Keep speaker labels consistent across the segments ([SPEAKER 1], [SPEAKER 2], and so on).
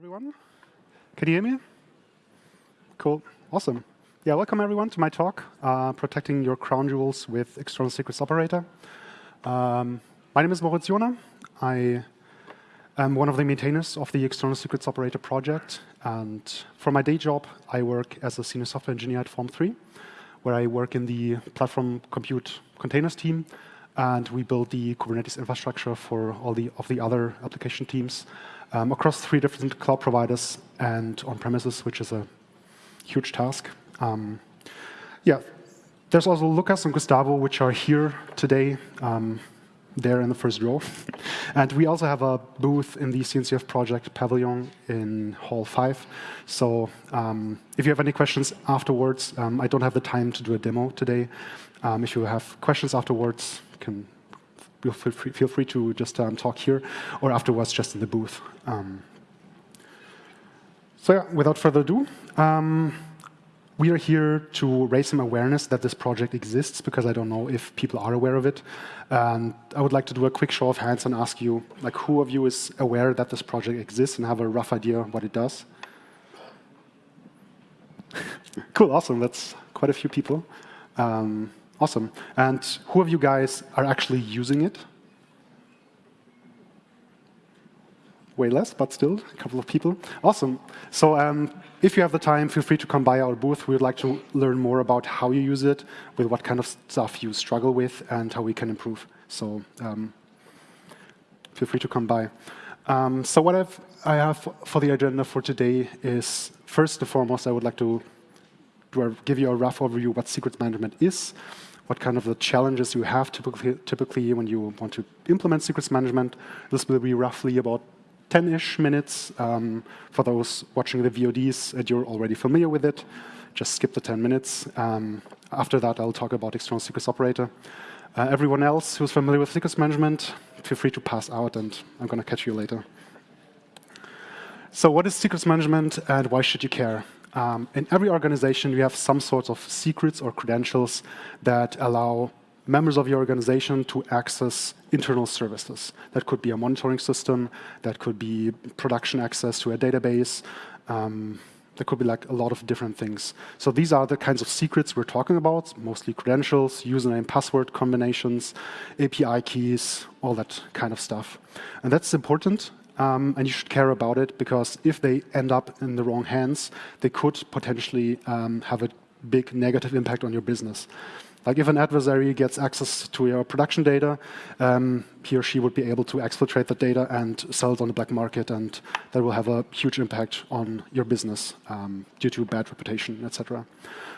[SPEAKER 1] everyone. Can you hear me? Cool. Awesome. Yeah, welcome everyone to my talk, uh, Protecting Your Crown Jewels with External Secrets Operator. Um, my name is Moritz Johner. I am one of the maintainers of the External Secrets Operator project. And for my day job, I work as a senior software engineer at Form3, where I work in the platform compute containers team. And we build the Kubernetes infrastructure for all the of the other application teams um, across three different cloud providers and on premises, which is a huge task. Um, yeah, there's also Lucas and Gustavo, which are here today. Um, there in the first row. and we also have a booth in the CNCF project pavilion in Hall 5. So um, if you have any questions afterwards, um, I don't have the time to do a demo today. Um, if you have questions afterwards, you can feel free, feel free to just um, talk here or afterwards just in the booth. Um, so yeah, without further ado, um, we are here to raise some awareness that this project exists because I don't know if people are aware of it. And I would like to do a quick show of hands and ask you, like, who of you is aware that this project exists and have a rough idea what it does? cool, awesome. That's quite a few people. Um, awesome. And who of you guys are actually using it? way less, but still a couple of people. Awesome. So um, if you have the time, feel free to come by our booth. We would like to learn more about how you use it, with what kind of stuff you struggle with, and how we can improve. So um, feel free to come by. Um, so what I've, I have for the agenda for today is, first and foremost, I would like to give you a rough overview what secrets management is, what kind of the challenges you have typically, typically when you want to implement secrets management. This will be roughly about 10-ish minutes. Um, for those watching the VODs and you're already familiar with it, just skip the 10 minutes. Um, after that, I'll talk about external secrets operator. Uh, everyone else who's familiar with secrets management, feel free to pass out, and I'm going to catch you later. So what is secrets management, and why should you care? Um, in every organization, you have some sorts of secrets or credentials that allow members of your organization to access internal services. That could be a monitoring system, that could be production access to a database, um, there could be like a lot of different things. So these are the kinds of secrets we're talking about, mostly credentials, username, password combinations, API keys, all that kind of stuff. And that's important, um, and you should care about it, because if they end up in the wrong hands, they could potentially um, have a big negative impact on your business. Like if an adversary gets access to your production data, um, he or she would be able to exfiltrate the data and sell it on the black market, and that will have a huge impact on your business um, due to bad reputation, etc.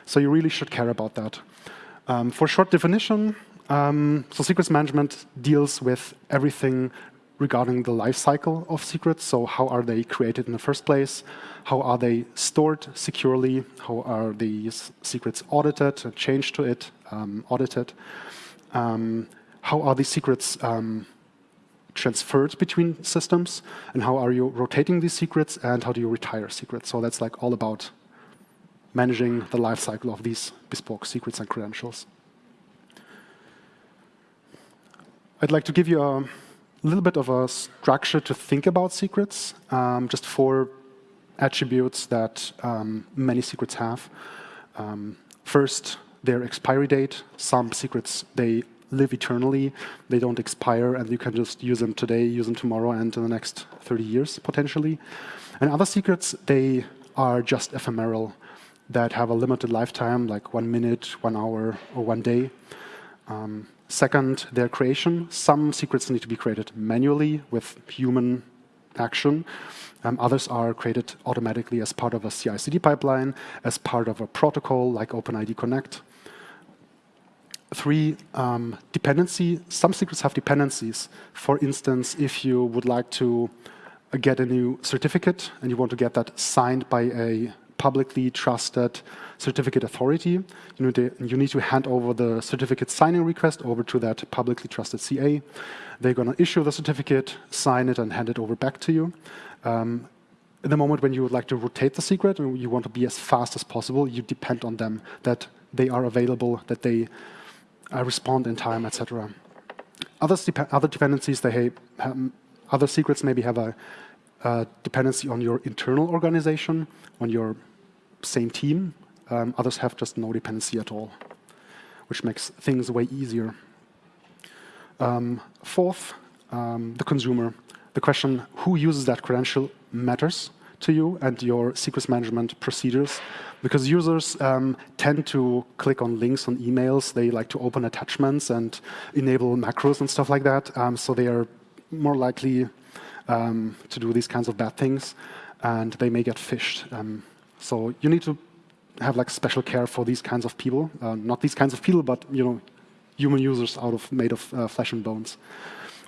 [SPEAKER 1] So you really should care about that. Um, for short definition, um, so secrets management deals with everything regarding the life cycle of secrets. So how are they created in the first place? How are they stored securely? How are these secrets audited and changed to it, um, audited? Um, how are these secrets um, transferred between systems? And how are you rotating these secrets? And how do you retire secrets? So that's like all about managing the life cycle of these bespoke secrets and credentials. I'd like to give you a a little bit of a structure to think about secrets, um, just four attributes that um, many secrets have. Um, first, their expiry date. Some secrets, they live eternally. They don't expire, and you can just use them today, use them tomorrow, and in the next 30 years, potentially. And other secrets, they are just ephemeral, that have a limited lifetime, like one minute, one hour, or one day. Um, Second, their creation. Some secrets need to be created manually with human action. Um, others are created automatically as part of a CI/CD pipeline, as part of a protocol like OpenID Connect. Three, um, dependency. Some secrets have dependencies. For instance, if you would like to get a new certificate and you want to get that signed by a publicly trusted certificate authority. You need, to, you need to hand over the certificate signing request over to that publicly trusted CA. They're going to issue the certificate, sign it, and hand it over back to you. Um, in the moment when you would like to rotate the secret and you want to be as fast as possible, you depend on them, that they are available, that they uh, respond in time, etc. Other, other dependencies, they have, um, other secrets maybe have a uh, dependency on your internal organization, on your same team. Um, others have just no dependency at all, which makes things way easier. Um, fourth, um, the consumer. The question, who uses that credential matters to you and your secrets management procedures because users um, tend to click on links on emails. They like to open attachments and enable macros and stuff like that. Um, so they are more likely um, to do these kinds of bad things, and they may get phished. So you need to have like special care for these kinds of people. Uh, not these kinds of people, but you know, human users out of made of uh, flesh and bones.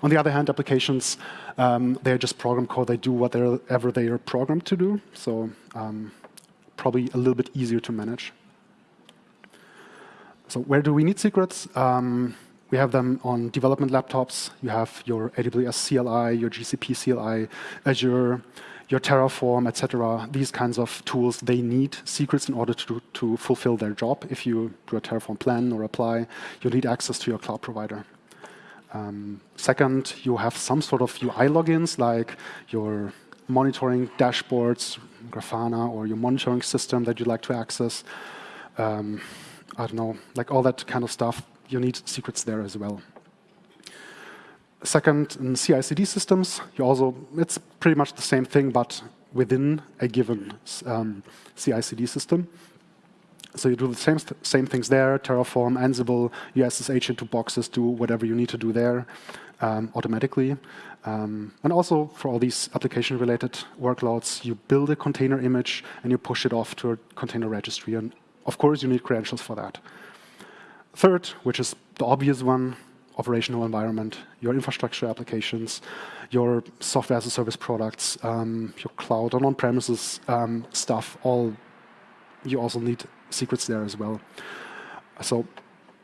[SPEAKER 1] On the other hand, applications, um, they're just program code. They do whatever they are programmed to do. So um, probably a little bit easier to manage. So where do we need secrets? Um, we have them on development laptops. You have your AWS CLI, your GCP CLI, Azure, your Terraform, etc. These kinds of tools, they need secrets in order to, to fulfill their job. If you do a Terraform plan or apply, you need access to your cloud provider. Um, second, you have some sort of UI logins, like your monitoring dashboards, Grafana, or your monitoring system that you'd like to access. Um, I don't know, like all that kind of stuff. You need secrets there as well. Second, in CI/CD systems, you also it's pretty much the same thing, but within a given um, CI/CD system. So you do the same, same things there, Terraform, Ansible, you SSH into boxes, do whatever you need to do there um, automatically. Um, and also for all these application-related workloads, you build a container image and you push it off to a container registry. And of course, you need credentials for that. Third, which is the obvious one, operational environment, your infrastructure applications, your software as a service products, um, your cloud and on-premises um, stuff, all you also need secrets there as well. So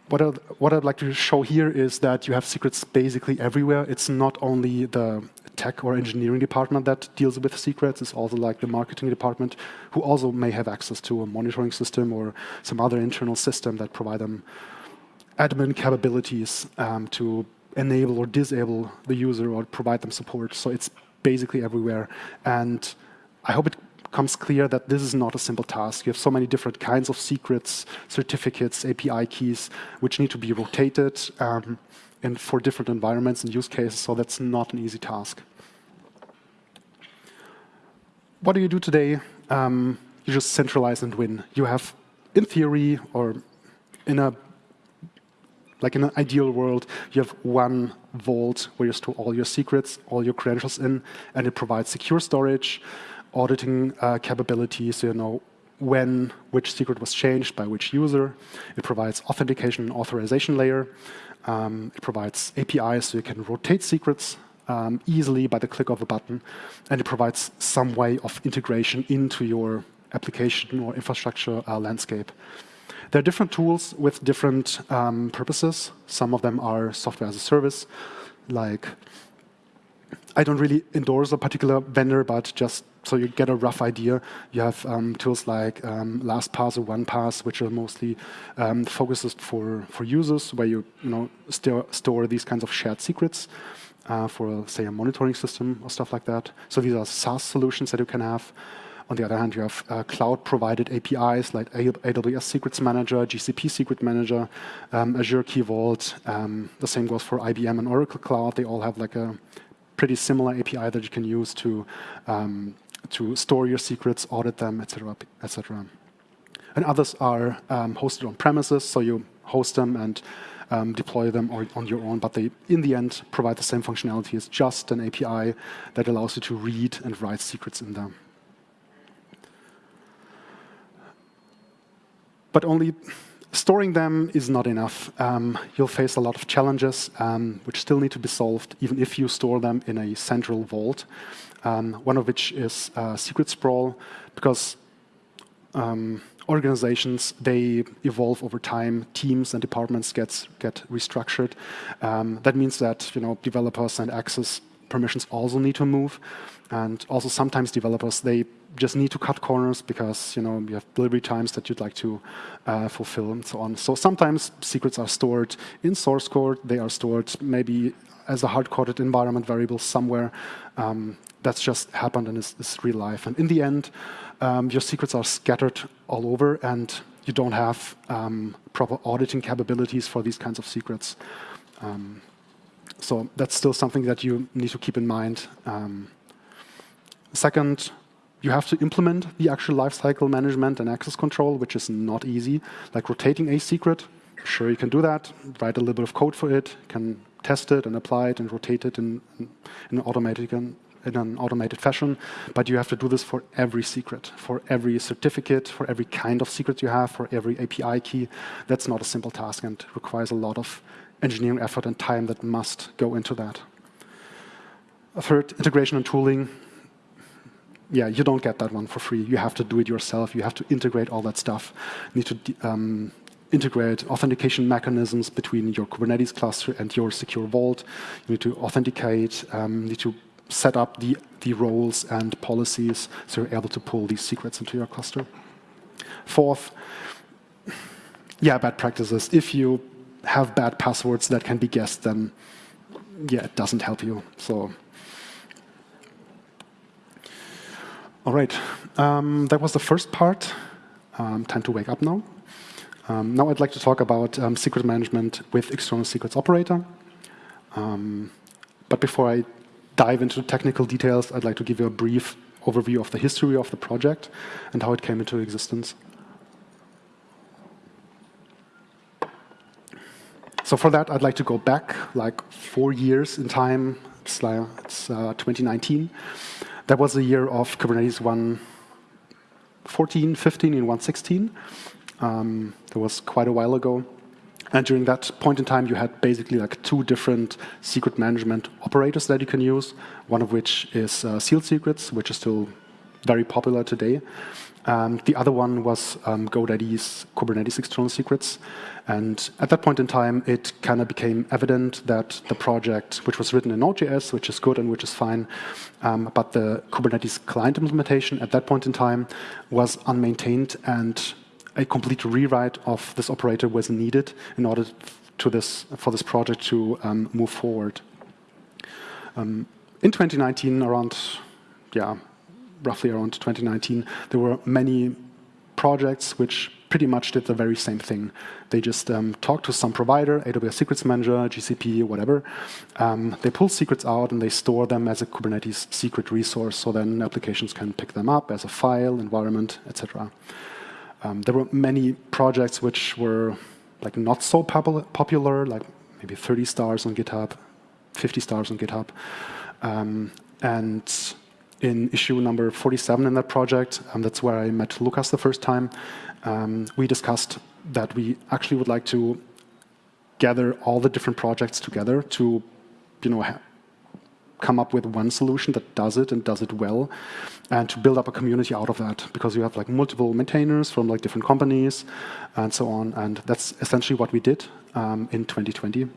[SPEAKER 1] what I'd, what I'd like to show here is that you have secrets basically everywhere. It's not only the tech or engineering department that deals with secrets, it's also like the marketing department who also may have access to a monitoring system or some other internal system that provide them admin capabilities um, to enable or disable the user or provide them support. So it's basically everywhere. And I hope it becomes clear that this is not a simple task. You have so many different kinds of secrets, certificates, API keys, which need to be rotated um, and for different environments and use cases, so that's not an easy task. What do you do today? Um, you just centralize and win. You have, in theory, or in a like in an ideal world, you have one vault where you store all your secrets, all your credentials in, and it provides secure storage, auditing uh, capabilities, so you know when which secret was changed by which user. It provides authentication and authorization layer. Um, it provides APIs so you can rotate secrets um, easily by the click of a button. And it provides some way of integration into your application or infrastructure uh, landscape. There are different tools with different um, purposes. Some of them are software as a service, like I don't really endorse a particular vendor, but just so you get a rough idea, you have um, tools like um, LastPass or OnePass, which are mostly um, focused for, for users, where you, you know, st store these kinds of shared secrets uh, for, say, a monitoring system or stuff like that. So these are SaaS solutions that you can have. On the other hand, you have uh, cloud-provided APIs like AWS Secrets Manager, GCP Secret Manager, um, Azure Key Vault. Um, the same goes for IBM and Oracle Cloud. They all have like a pretty similar API that you can use to um, to store your secrets, audit them, etc., etc. And others are um, hosted on premises, so you host them and um, deploy them on your own, but they, in the end, provide the same functionality as just an API that allows you to read and write secrets in them. But only storing them is not enough. Um, you'll face a lot of challenges um, which still need to be solved, even if you store them in a central vault um, one of which is uh, secret sprawl, because um, organizations, they evolve over time, teams and departments gets, get restructured. Um, that means that you know developers and access permissions also need to move. And also sometimes developers, they just need to cut corners because you know you have delivery times that you'd like to uh, fulfill and so on. So sometimes secrets are stored in source code. They are stored maybe as a hard-coded environment variable somewhere. Um, that's just happened in this, this, real life. And in the end, um, your secrets are scattered all over, and you don't have um, proper auditing capabilities for these kinds of secrets. Um, so that's still something that you need to keep in mind. Um, second, you have to implement the actual lifecycle management and access control, which is not easy. Like rotating a secret, sure you can do that, write a little bit of code for it, can test it and apply it and rotate it in, in an in an automated fashion, but you have to do this for every secret, for every certificate, for every kind of secret you have, for every API key. That's not a simple task and requires a lot of engineering effort and time that must go into that. A third, integration and tooling yeah, you don't get that one for free. You have to do it yourself. You have to integrate all that stuff. You need to um, integrate authentication mechanisms between your Kubernetes cluster and your secure vault. You need to authenticate, um, need to set up the, the roles and policies so you're able to pull these secrets into your cluster. Fourth, yeah, bad practices. If you have bad passwords that can be guessed, then yeah, it doesn't help you. So All right, um, that was the first part. Um, time to wake up now. Um, now I'd like to talk about um, secret management with external secrets operator. Um, but before I dive into technical details, I'd like to give you a brief overview of the history of the project and how it came into existence. So for that, I'd like to go back like four years in time. It's, it's uh, 2019. That was the year of Kubernetes 1.14, 15, and 1.16. Um, that was quite a while ago. And during that point in time, you had basically like two different secret management operators that you can use, one of which is uh, sealed secrets, which is still very popular today. Um, the other one was um, GoDaddy's Kubernetes external secrets. And at that point in time, it kind of became evident that the project, which was written in Node.js, which is good and which is fine, um, but the Kubernetes client implementation at that point in time was unmaintained and a complete rewrite of this operator was needed in order to this, for this project to um, move forward. Um, in 2019, around, yeah, roughly around 2019, there were many projects which pretty much did the very same thing. They just um, talked to some provider, AWS Secrets Manager, GCP, whatever. Um, they pull secrets out and they store them as a Kubernetes secret resource, so then applications can pick them up as a file, environment, etc. Um, there were many projects which were like not so popular, like maybe 30 stars on GitHub, 50 stars on GitHub. Um, and in issue number 47 in that project. Um, that's where I met Lucas the first time. Um, we discussed that we actually would like to gather all the different projects together to, you know, come up with one solution that does it and does it well, and to build up a community out of that because you have like multiple maintainers from like different companies and so on. And that's essentially what we did um, in 2020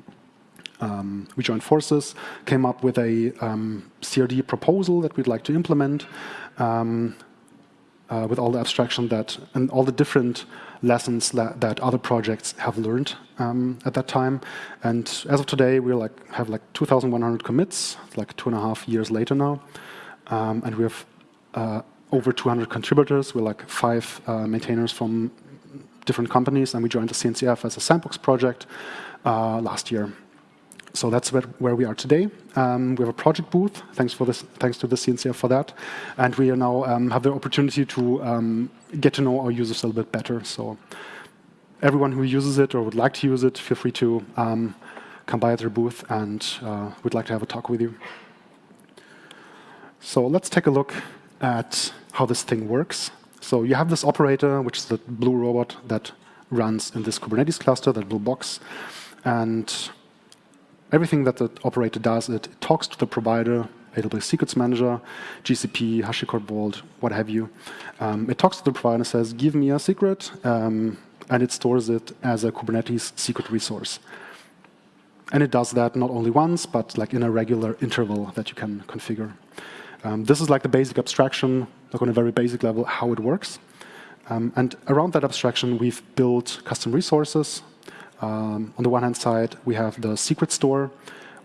[SPEAKER 1] um, we joined forces, came up with a um, CRD proposal that we'd like to implement um, uh, with all the abstraction that and all the different lessons that, that other projects have learned um, at that time. And as of today, we like have like 2,100 commits, like two and a half years later now, um, and we have uh, over 200 contributors. We're like five uh, maintainers from different companies, and we joined the CNCF as a sandbox project uh, last year. So that's where, where we are today. Um, we have a project booth. Thanks for this. Thanks to the CNCF for that. And we now um, have the opportunity to um, get to know our users a little bit better. So everyone who uses it or would like to use it, feel free to um, come by at their booth, and uh, we'd like to have a talk with you. So let's take a look at how this thing works. So you have this operator, which is the blue robot that runs in this Kubernetes cluster, that blue box, and everything that the operator does, it talks to the provider, AWS Secrets Manager, GCP, HashiCorp Vault, what have you. Um, it talks to the provider and says, give me a secret, um, and it stores it as a Kubernetes secret resource. and it does that not only once, but like in a regular interval that you can configure. Um, this is like the basic abstraction, like on a very basic level, how it works. Um, and around that abstraction, we've built custom resources. Um, on the one hand side, we have the secret store,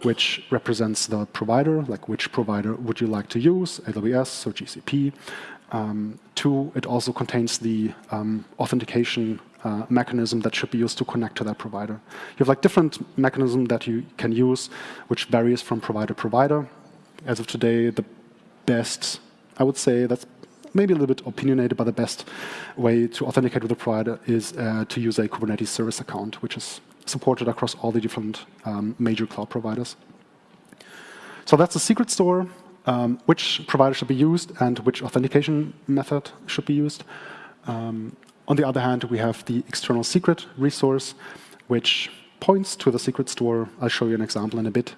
[SPEAKER 1] which represents the provider, like which provider would you like to use, AWS or GCP. Um, two, it also contains the um, authentication uh, mechanism that should be used to connect to that provider. You have like different mechanism that you can use, which varies from provider to provider. As of today, the best, I would say that's maybe a little bit opinionated, but the best way to authenticate with a provider is uh, to use a Kubernetes service account, which is supported across all the different um, major cloud providers. So that's the secret store, um, which provider should be used and which authentication method should be used. Um, on the other hand, we have the external secret resource, which points to the secret store. I'll show you an example in a bit.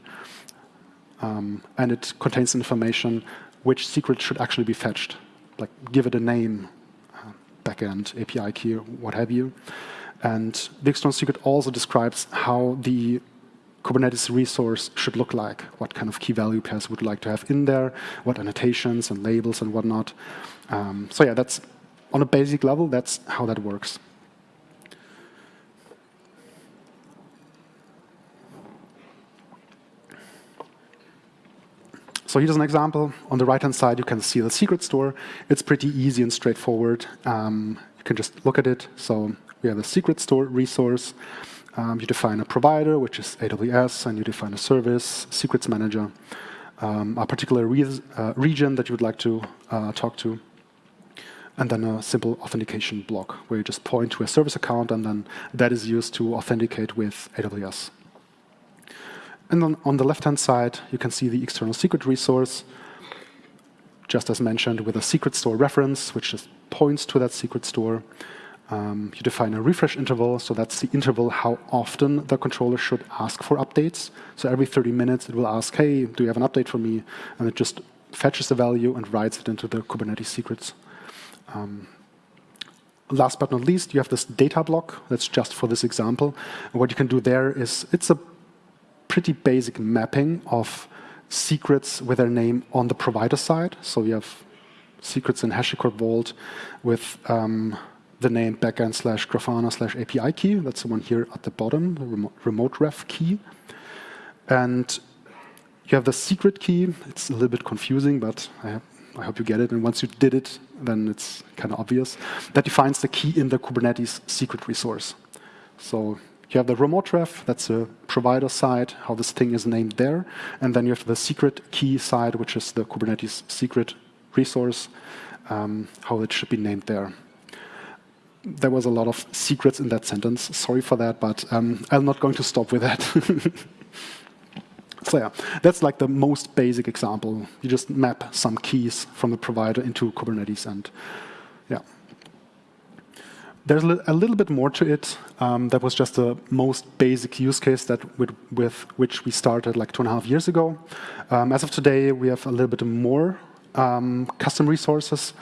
[SPEAKER 1] Um, and it contains information which secret should actually be fetched, like give it a name, uh, backend, API key, what have you. And the external secret also describes how the Kubernetes resource should look like, what kind of key value pairs would like to have in there, what annotations and labels and whatnot. Um, so yeah, that's on a basic level, that's how that works. So here's an example. On the right-hand side, you can see the secret store. It's pretty easy and straightforward. Um, you can just look at it. So we have a secret store resource. Um, you define a provider, which is AWS, and you define a service, secrets manager, um, a particular re uh, region that you would like to uh, talk to, and then a simple authentication block where you just point to a service account, and then that is used to authenticate with AWS. And then on the left-hand side, you can see the external secret resource, just as mentioned, with a secret store reference, which just points to that secret store. Um, you define a refresh interval, so that's the interval how often the controller should ask for updates. So every 30 minutes, it will ask, hey, do you have an update for me? And it just fetches the value and writes it into the Kubernetes secrets. Um, last but not least, you have this data block. That's just for this example. And what you can do there is, it's a pretty basic mapping of secrets with their name on the provider side. So we have secrets in HashiCorp Vault with um, the name backend slash Grafana slash API key. That's the one here at the bottom, the remote, remote ref key. And you have the secret key. It's a little bit confusing, but I, I hope you get it. And once you did it, then it's kind of obvious. That defines the key in the Kubernetes secret resource. So you have the remote ref, that's the provider side, how this thing is named there. And then you have the secret key side, which is the Kubernetes secret resource, um, how it should be named there. There was a lot of secrets in that sentence. Sorry for that, but um, I'm not going to stop with that. so yeah, that's like the most basic example. You just map some keys from the provider into Kubernetes and. There's a little bit more to it. Um, that was just the most basic use case that with, with, which we started like two and a half years ago. Um, as of today, we have a little bit more um, custom resources.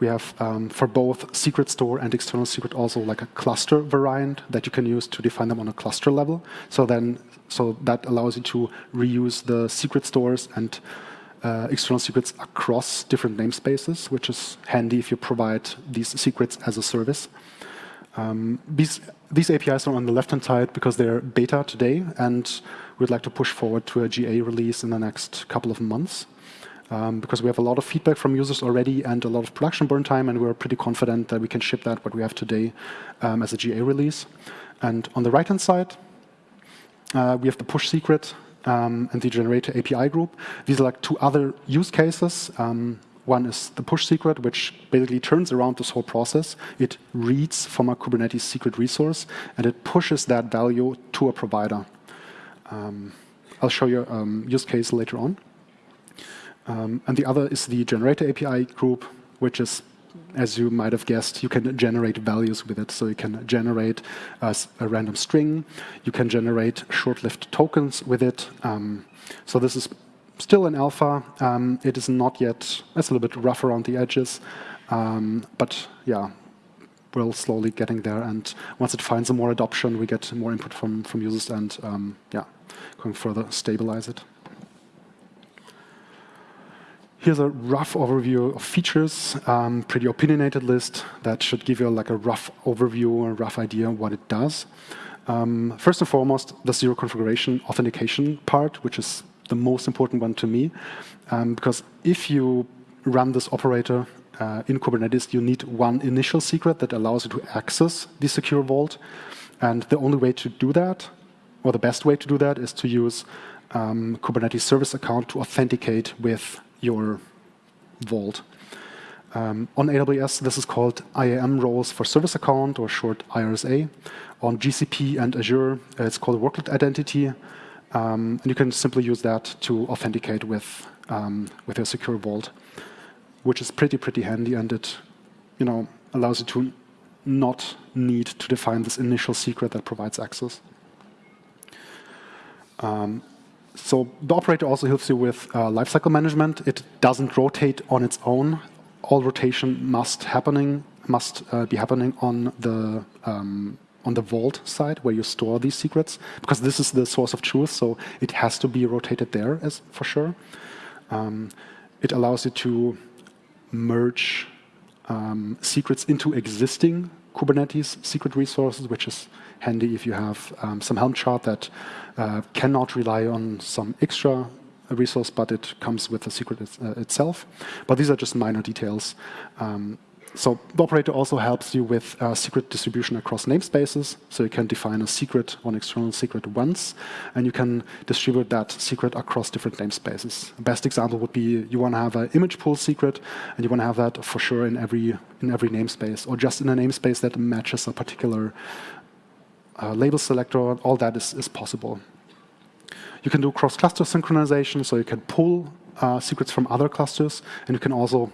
[SPEAKER 1] We have um, for both secret store and external secret also like a cluster variant that you can use to define them on a cluster level. So then, so that allows you to reuse the secret stores and uh, external secrets across different namespaces, which is handy if you provide these secrets as a service. Um, these, these APIs are on the left-hand side because they're beta today, and we'd like to push forward to a GA release in the next couple of months. Um, because we have a lot of feedback from users already and a lot of production burn time, and we're pretty confident that we can ship that, what we have today, um, as a GA release. And on the right-hand side, uh, we have the push secret um, and the generator API group. These are like two other use cases. One is the push secret, which basically turns around this whole process. It reads from a Kubernetes secret resource, and it pushes that value to a provider. Um, I'll show you a um, use case later on. Um, and the other is the generator API group, which is, as you might have guessed, you can generate values with it. So you can generate a, a random string. You can generate short-lived tokens with it. Um, so this is still in alpha. Um, it is not yet, it's a little bit rough around the edges. Um, but yeah, we're slowly getting there. And once it finds more adoption, we get more input from, from users and um, yeah, going further stabilize it. Here's a rough overview of features, um, pretty opinionated list that should give you like a rough overview or a rough idea of what it does. Um, first and foremost, the zero configuration authentication part, which is the most important one to me, um, because if you run this operator uh, in Kubernetes, you need one initial secret that allows you to access the secure vault. And the only way to do that, or the best way to do that, is to use um, Kubernetes service account to authenticate with your vault. Um, on AWS, this is called IAM roles for service account, or short IRSA. On GCP and Azure, it's called workload identity. Um, and you can simply use that to authenticate with, um, with your secure vault which is pretty, pretty handy, and it you know, allows you to not need to define this initial secret that provides access. Um, so the operator also helps you with uh, lifecycle management. It doesn't rotate on its own. All rotation must happening must uh, be happening on the um, on the vault side where you store these secrets because this is the source of truth. So it has to be rotated there as for sure. Um, it allows you to merge um, secrets into existing Kubernetes secret resources, which is handy if you have um, some Helm chart that uh, cannot rely on some extra resource, but it comes with the secret uh, itself. But these are just minor details. Um, so the operator also helps you with uh, secret distribution across namespaces. So you can define a secret, one external secret once, and you can distribute that secret across different namespaces. Best example would be you want to have an image pull secret, and you want to have that for sure in every in every namespace, or just in a namespace that matches a particular uh, label selector. All that is, is possible. You can do cross-cluster synchronization, so you can pull uh, secrets from other clusters, and you can also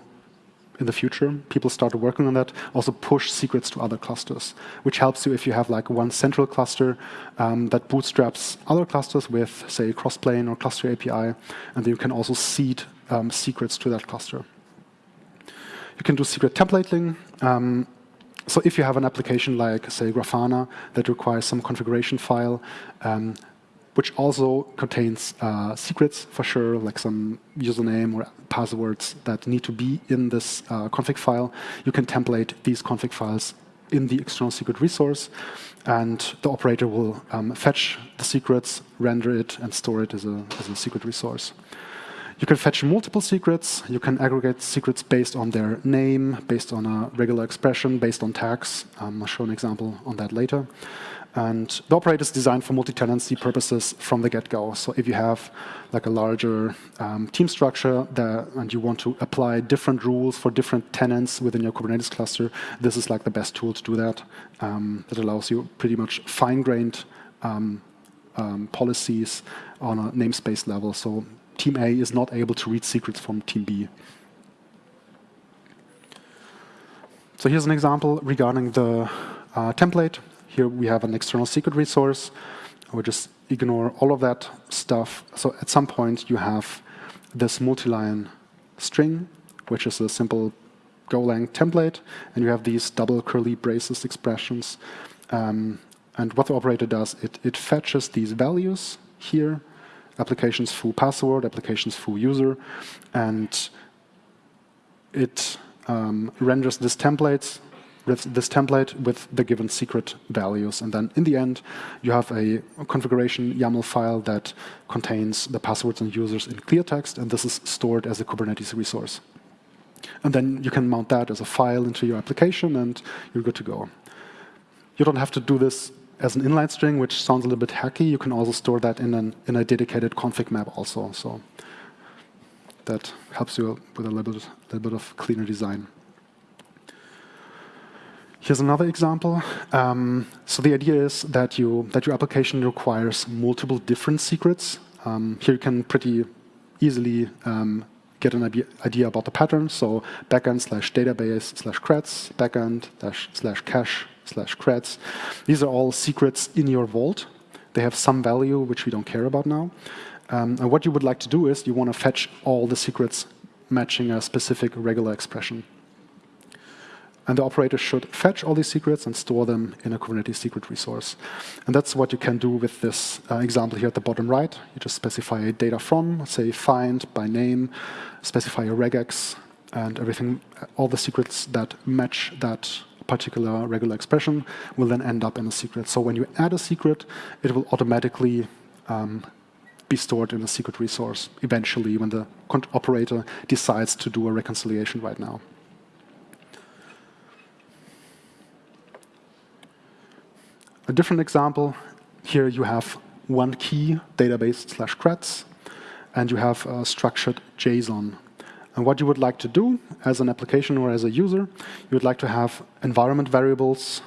[SPEAKER 1] in the future, people started working on that, also push secrets to other clusters, which helps you if you have like one central cluster um, that bootstraps other clusters with, say, Crossplane or Cluster API, and then you can also seed um, secrets to that cluster. You can do secret templating. Um, so if you have an application like, say, Grafana that requires some configuration file, um, which also contains uh, secrets for sure, like some username or passwords that need to be in this uh, config file. You can template these config files in the external secret resource, and the operator will um, fetch the secrets, render it, and store it as a, as a secret resource. You can fetch multiple secrets. You can aggregate secrets based on their name, based on a regular expression, based on tags. Um, I'll show an example on that later. And the operator is designed for multi-tenancy purposes from the get-go. So if you have like a larger um, team structure that, and you want to apply different rules for different tenants within your Kubernetes cluster, this is like the best tool to do that. Um, that allows you pretty much fine-grained um, um policies on a namespace level. So team A is not able to read secrets from team B. So here's an example regarding the uh, template. Here we have an external secret resource. We just ignore all of that stuff. So at some point you have this multi-line string, which is a simple Golang template, and you have these double curly braces expressions. Um, and what the operator does, it, it fetches these values here, applications foo password, applications foo user, and it um, renders this template this template with the given secret values. And then in the end, you have a configuration YAML file that contains the passwords and users in clear text, and this is stored as a Kubernetes resource. And then you can mount that as a file into your application, and you're good to go. You don't have to do this as an inline string, which sounds a little bit hacky. You can also store that in, an, in a dedicated config map also. So that helps you with a little bit, little bit of cleaner design. Here's another example. Um, so the idea is that you that your application requires multiple different secrets. Um, here you can pretty easily um, get an idea about the pattern. So backend slash database slash creds, backend dash slash cache slash creds. These are all secrets in your vault. They have some value, which we don't care about now. Um, and what you would like to do is you want to fetch all the secrets matching a specific regular expression. And the operator should fetch all these secrets and store them in a Kubernetes secret resource. And that's what you can do with this uh, example here at the bottom right. You just specify a data from, say find by name, specify a regex, and everything, all the secrets that match that particular regular expression will then end up in a secret. So when you add a secret, it will automatically um, be stored in a secret resource eventually when the operator decides to do a reconciliation right now. A different example, here you have one key database slash creds, and you have a structured JSON. And what you would like to do as an application or as a user, you would like to have environment variables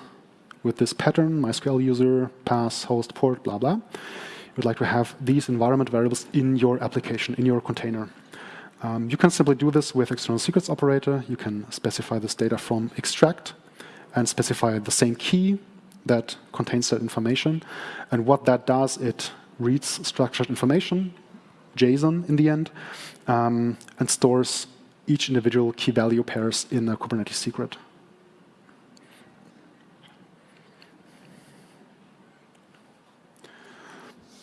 [SPEAKER 1] with this pattern, MySQL user, pass, host, port, blah, blah. You would like to have these environment variables in your application, in your container. Um, you can simply do this with external secrets operator. You can specify this data from extract and specify the same key that contains that information. And what that does, it reads structured information, JSON in the end, um, and stores each individual key value pairs in a Kubernetes secret.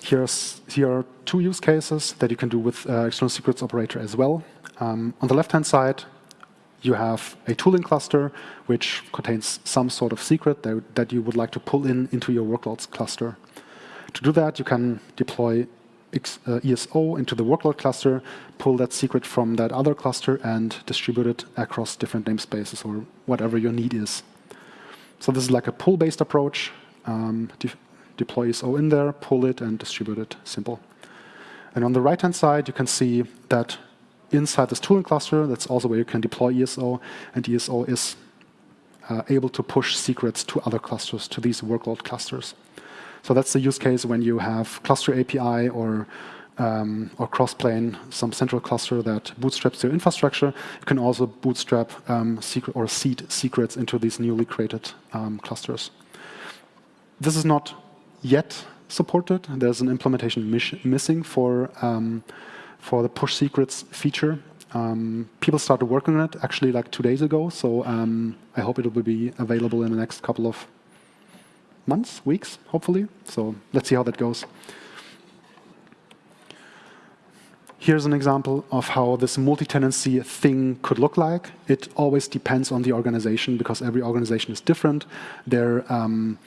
[SPEAKER 1] Here's, here are two use cases that you can do with uh, external secrets operator as well. Um, on the left-hand side, you have a tooling cluster which contains some sort of secret that, that you would like to pull in into your workloads cluster. To do that, you can deploy uh, ESO into the workload cluster, pull that secret from that other cluster, and distribute it across different namespaces or whatever your need is. So this is like a pull-based approach. Um, de deploy ESO in there, pull it, and distribute it. Simple. And on the right-hand side, you can see that inside this tooling cluster, that's also where you can deploy ESO, and ESO is uh, able to push secrets to other clusters, to these workload clusters. So that's the use case when you have cluster API or um, or crossplane, some central cluster that bootstraps your infrastructure. You can also bootstrap um, secret or seed secrets into these newly created um, clusters. This is not yet supported. There's an implementation missing for um, for the push secrets feature. Um, people started working on it actually like two days ago, so um, I hope it will be available in the next couple of months, weeks, hopefully. So let's see how that goes. Here's an example of how this multi-tenancy thing could look like. It always depends on the organization because every organization is different. Their um,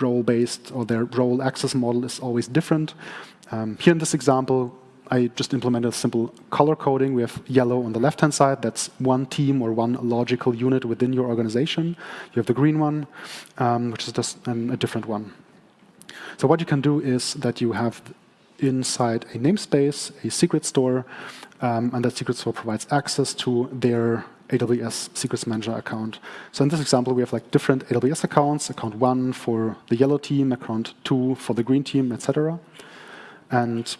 [SPEAKER 1] role-based or their role access model is always different. Um, here in this example, I just implemented a simple color coding. We have yellow on the left-hand side. That's one team or one logical unit within your organization. You have the green one, um, which is just an, a different one. So what you can do is that you have inside a namespace, a secret store, um, and that secret store provides access to their AWS Secrets Manager account. So in this example, we have like different AWS accounts, account one for the yellow team, account two for the green team, etc. And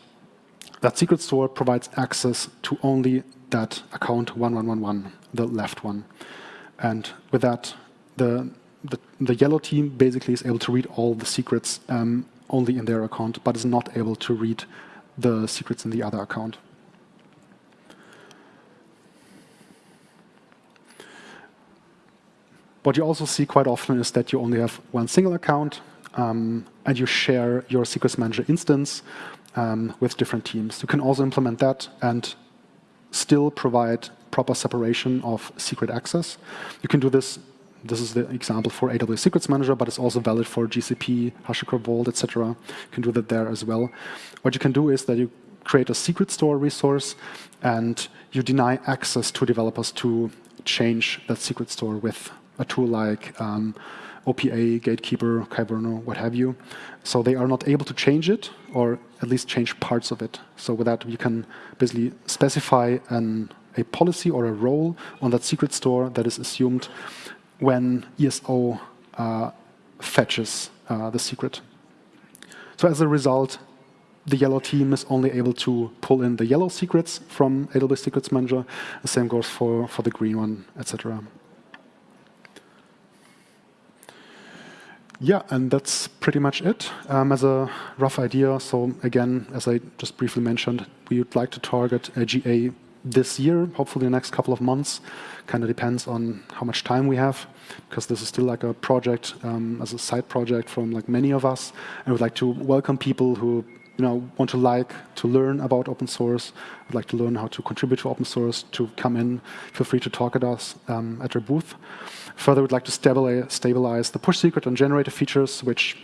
[SPEAKER 1] that secret store provides access to only that account 1111, the left one. And with that, the, the, the yellow team basically is able to read all the secrets um, only in their account, but is not able to read the secrets in the other account. What you also see quite often is that you only have one single account, um, and you share your Secrets Manager instance um, with different teams. You can also implement that and still provide proper separation of secret access. You can do this. This is the example for AWS Secrets Manager, but it's also valid for GCP, HashiCorp Vault, etc. You can do that there as well. What you can do is that you create a secret store resource and you deny access to developers to change that secret store with a tool like um, OPA, Gatekeeper, Kyverno, what have you. So they are not able to change it, or at least change parts of it. So with that, you can basically specify an, a policy or a role on that secret store that is assumed when ESO uh, fetches uh, the secret. So as a result, the yellow team is only able to pull in the yellow secrets from AWS Secrets Manager. The same goes for, for the green one, etc. Yeah, and that's pretty much it um, as a rough idea. So again, as I just briefly mentioned, we would like to target a GA this year, hopefully the next couple of months. Kind of depends on how much time we have, because this is still like a project um, as a side project from like many of us. I would like to welcome people who you know want to like to learn about open source, would like to learn how to contribute to open source, to come in. Feel free to talk at us um, at our booth. Further, we'd like to stabilize, the push secret and generator features, which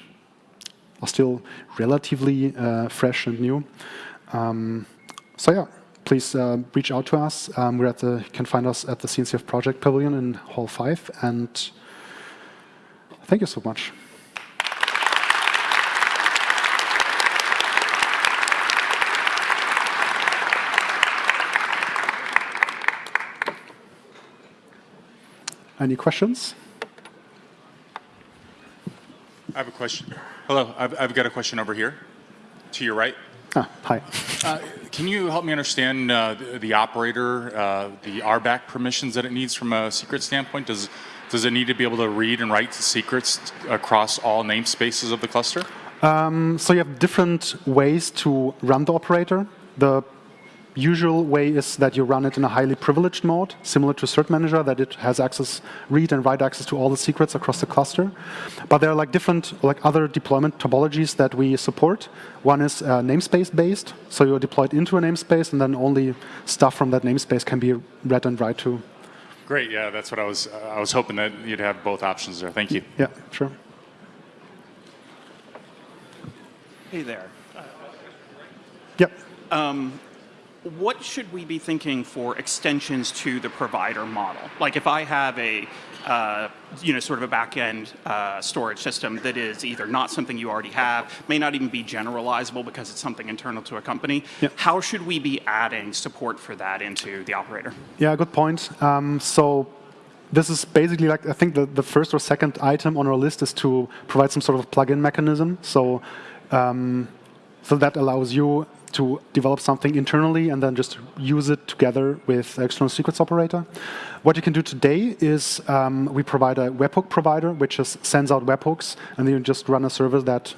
[SPEAKER 1] are still relatively uh, fresh and new. Um, so yeah, please uh, reach out to us. Um, we're at the, you can find us at the CNCF Project Pavilion in Hall 5. And thank you so much. Any questions?
[SPEAKER 2] I have a question. Hello, I've, I've got a question over here to your right.
[SPEAKER 1] Ah, hi.
[SPEAKER 2] Uh, can you help me understand uh, the, the, operator, uh, the RBAC permissions that it needs from a secret standpoint? Does, does it need to be able to read and write secrets across all namespaces of the cluster?
[SPEAKER 1] Um, so you have different ways to run the operator. The usual way is that you run it in a highly privileged mode, similar to Cert Manager, that it has access, read and write access to all the secrets across the cluster. But there are like different, like other deployment topologies that we support. One is uh, namespace based, so you're deployed into a namespace, and then only stuff from that namespace can be read and write to.
[SPEAKER 2] Great, yeah, that's what I was. Uh, I was hoping that you'd have both options there. Thank you.
[SPEAKER 1] Yeah, sure.
[SPEAKER 3] Hey there.
[SPEAKER 1] Yep.
[SPEAKER 3] Um, what should we be thinking for extensions to the provider model? Like if I have a, uh, you know, sort of a back-end uh, storage system that is either not something you already have, may not even be generalizable because it's something internal to a company, how should we be adding support for that into the operator?
[SPEAKER 1] Yeah, good point. Um, so this is basically like, I think the, the first or second item on our list is to provide some sort of plug-in mechanism. So, um, so that allows you to develop something internally and then just use it together with external secrets operator. What you can do today is um, we provide a webhook provider, which just sends out webhooks, and then you just run a service that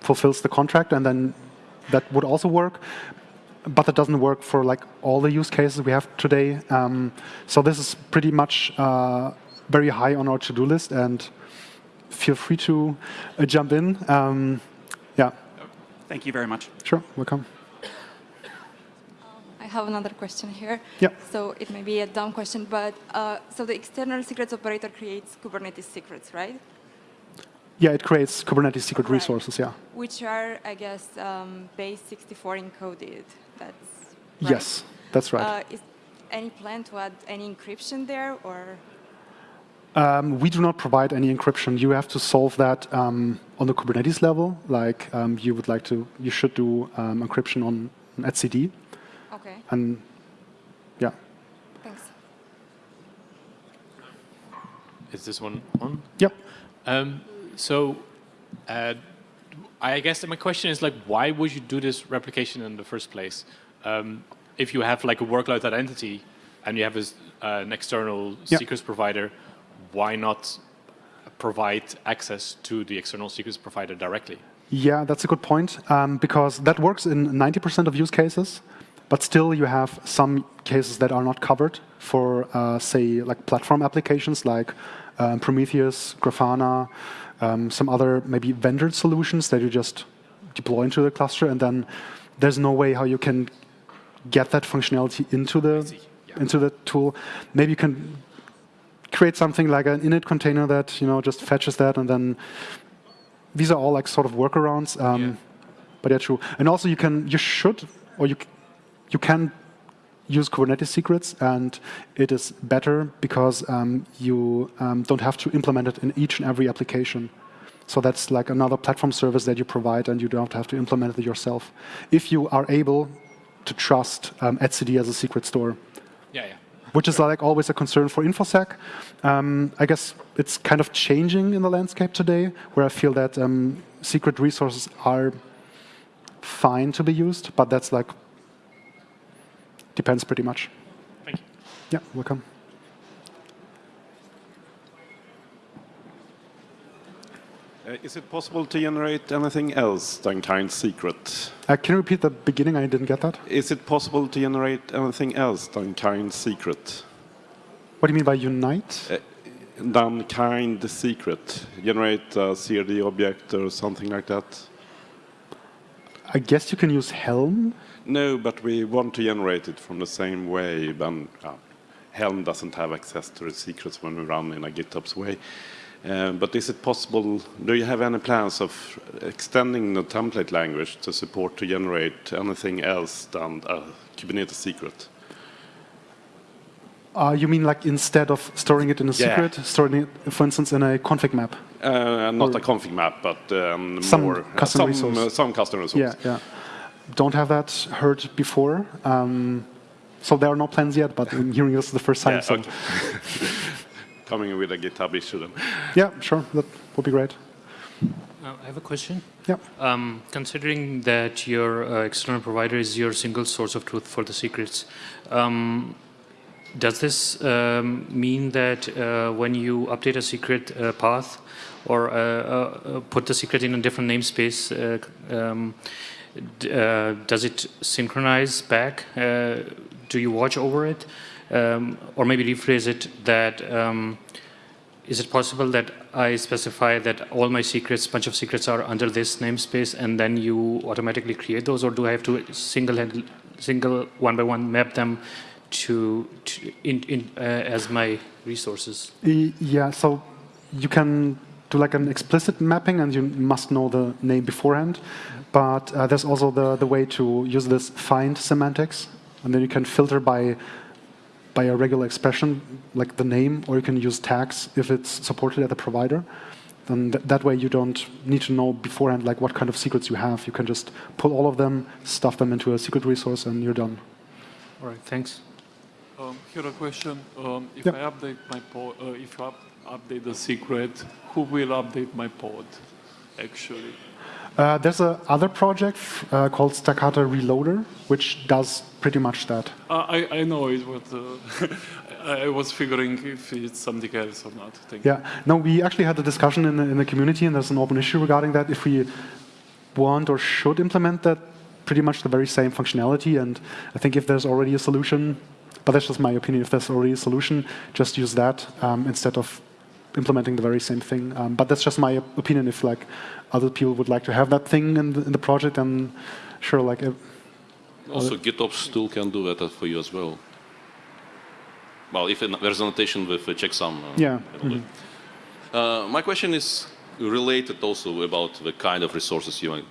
[SPEAKER 1] fulfills the contract, and then that would also work. But that doesn't work for like all the use cases we have today. Um, so this is pretty much uh, very high on our to-do list, and feel free to uh, jump in. Um.
[SPEAKER 3] Thank you very much.
[SPEAKER 1] Sure, welcome.
[SPEAKER 4] I have another question here.
[SPEAKER 1] Yeah.
[SPEAKER 4] So it may be a dumb question, but uh, so the external secrets operator creates Kubernetes secrets, right?
[SPEAKER 1] Yeah, it creates Kubernetes secret right. resources, yeah.
[SPEAKER 4] Which are, I guess, um, base 64 encoded. That's
[SPEAKER 1] right. Yes, that's right.
[SPEAKER 4] Uh, is any plan to add any encryption there, or?
[SPEAKER 1] Um, we do not provide any encryption. You have to solve that um, on the Kubernetes level. Like um, you would like to, you should do um, encryption on etcd.
[SPEAKER 4] Okay.
[SPEAKER 1] And yeah.
[SPEAKER 4] Thanks.
[SPEAKER 5] Is this one on?
[SPEAKER 1] Yep.
[SPEAKER 5] Um, so, uh, I guess my question is like, why would you do this replication in the first place? Um, if you have like a workload identity and you have a, uh, an external yep. secrets provider, why not provide access to the external secrets provider directly?
[SPEAKER 1] Yeah, that's a good point, um, because that works in 90% of use cases, but still you have some cases that are not covered for, uh, say, like platform applications like um, Prometheus, Grafana, um, some other maybe vendor solutions that you just deploy into the cluster, and then there's no way how you can get that functionality into the yeah. into the tool. Maybe you can create something like an init container that you know just fetches that, and then these are all like sort of workarounds. Um, yeah. But yeah, true. And also, you can, you should, or you you can use Kubernetes secrets, and it is better because um, you um, don't have to implement it in each and every application. So that's like another platform service that you provide, and you don't have to implement it yourself. If you are able to trust um, etcd as a secret store.
[SPEAKER 5] Yeah, yeah
[SPEAKER 1] which is like always a concern for InfoSec. Um, I guess it's kind of changing in the landscape today, where I feel that um, secret resources are fine to be used, but that's like depends pretty much.
[SPEAKER 5] Thank you.
[SPEAKER 1] Yeah, welcome.
[SPEAKER 6] Uh, is it possible to generate anything else than kind secret
[SPEAKER 1] Uh, can you repeat the beginning? I didn't get that.
[SPEAKER 6] Is it possible to generate anything else than kind secret?
[SPEAKER 1] What do you mean by unite?
[SPEAKER 6] Than kind secret? Generate a CRD object or something like that?
[SPEAKER 1] I guess you can use Helm.
[SPEAKER 6] No, but we want to generate it from the same way. Then uh, Helm doesn't have access to the secrets when we run in a GitOps way. Uh, but is it possible, do you have any plans of extending the template language to support to generate anything else than a Kubernetes secret?
[SPEAKER 1] Uh, you mean like instead of storing it in a
[SPEAKER 6] Yeah.
[SPEAKER 1] secret, storing it, for instance, in a config map?
[SPEAKER 6] Uh, not
[SPEAKER 1] Or-
[SPEAKER 6] a config map, but um,
[SPEAKER 1] Some
[SPEAKER 6] more
[SPEAKER 1] custom
[SPEAKER 6] some,
[SPEAKER 1] resource.
[SPEAKER 6] uh, some custom resource.
[SPEAKER 1] Yeah, yeah. Don't have that heard before. Um, so there are no plans yet, but I'm hearing this is the first time.
[SPEAKER 6] Yeah,
[SPEAKER 1] so
[SPEAKER 6] okay. Coming with a GitHub issue then.
[SPEAKER 1] yeah, sure, that would be great.
[SPEAKER 7] Uh, I have a question.
[SPEAKER 1] Yeah.
[SPEAKER 7] Um, considering that your uh, external provider is your single source of truth for the secrets, um, does this um, mean that uh, when you update a secret uh, path or uh, uh, put the secret in a different namespace, uh, um, d- uh, does it synchronize back? Uh, do you watch over it? Um, or maybe rephrase it that um, is it possible that I specify that all my secrets, bunch of secrets are under this namespace and then you automatically create those or do I have to single, hand single one by one map them to, to in, in, uh, as my resources?
[SPEAKER 1] Yeah, so you can do like an explicit mapping and you must know the name beforehand. But uh, there's also the, the way to use this find semantics. And then you can filter by, by a regular expression, like the name, or you can use tags if it's supported at the provider. Then th that way you don't need to know beforehand like what kind of secrets you have. You can just pull all of them, stuff them into a secret resource, and you're done.
[SPEAKER 7] All right, thanks.
[SPEAKER 8] Um, here a question. Um, if
[SPEAKER 1] Yep.
[SPEAKER 8] I update my pod, uh, if I up, update the secret, who will update my pod? Actually,
[SPEAKER 1] Uh, there's a other project uh, called Stakater Reloader, which does pretty much that.
[SPEAKER 8] uh, I I know it, but uh, I was figuring if it's something else or not. Thank you.
[SPEAKER 1] Yeah. No, we actually had a discussion in the, in the community, and there's an open issue regarding that. If we want or should implement that, pretty much the very same functionality. And I think if there's already a solution, but that's just my opinion. If there's already a solution, just use that um, instead of implementing the very same thing. Um, but that's just my opinion. If like other people would like to have that thing in the, in the project, then sure, like. Uh,
[SPEAKER 9] Also, GitOps tool can do that for you as well. Well, if there's a notation with a checksum. uh,
[SPEAKER 1] Yeah,
[SPEAKER 9] it'll do. Uh, my question is related also about the kind of resources you want,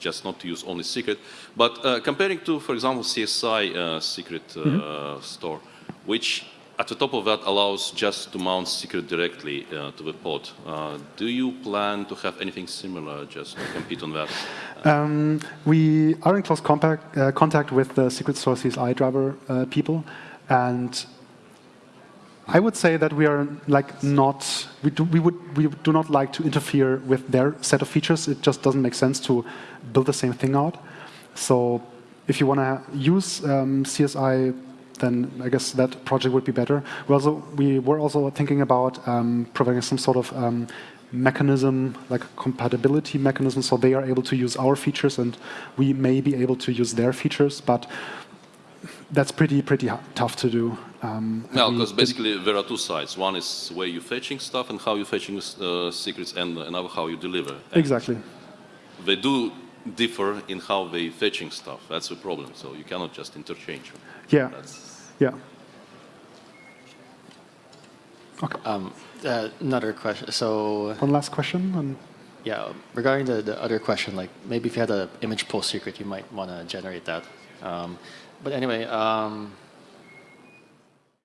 [SPEAKER 9] just not to use only secret, but uh, comparing to, for example, CSI uh, secret uh, store, which at the top of that allows just to mount secret directly uh, to the pod. Uh, do you plan to have anything similar just to compete on that?
[SPEAKER 1] Um, we are in close contact, uh, contact with the Secrets Store CSI Driver uh, people, and I would say that we are like not we do, we would we do not like to interfere with their set of features. It just doesn't make sense to build the same thing out. So if you want to use um, CSI, then I guess that project would be better. We also we were also thinking about um, providing some sort of um, mechanism, like compatibility mechanism, so they are able to use our features and we may be able to use their features, but that's pretty pretty tough to do. Um,
[SPEAKER 9] No, because basically there are two sides. One is where you're fetching stuff and how you're fetching uh, secrets, and another how you deliver. And
[SPEAKER 1] exactly.
[SPEAKER 9] They do differ in how they fetching stuff. That's the problem. So you cannot just interchange them.
[SPEAKER 1] Yeah,
[SPEAKER 9] That's,
[SPEAKER 1] yeah.
[SPEAKER 10] Um, uh, another question. So
[SPEAKER 1] One last question. And
[SPEAKER 10] yeah, regarding the, the other question, like maybe if you had an image pull secret, you might want to generate that. Um, but anyway, um,